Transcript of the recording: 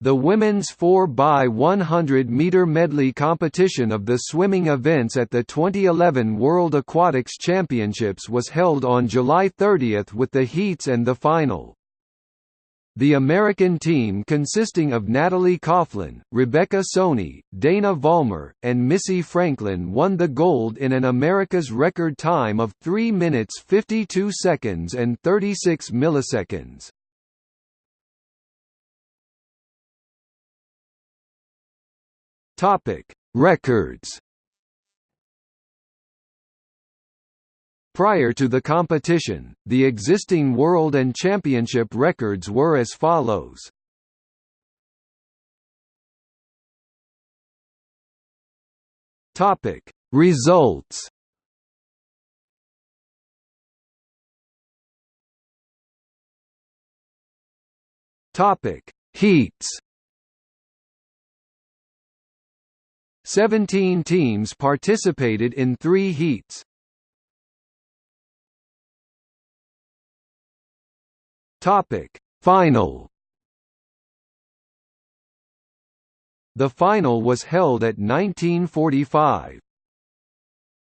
The women's 4x100 meter medley competition of the swimming events at the 2011 World Aquatics Championships was held on July 30 with the heats and the final. The American team consisting of Natalie Coughlin, Rebecca Soni, Dana Vollmer, and Missy Franklin won the gold in an America's record time of 3 minutes 52 seconds and 36 milliseconds. Topic: Records. Prior to the competition, the existing world and championship records were as follows. Topic: Results. Topic: Heats. Seventeen teams participated in three heats. Topic: Final. The final was held at 1945.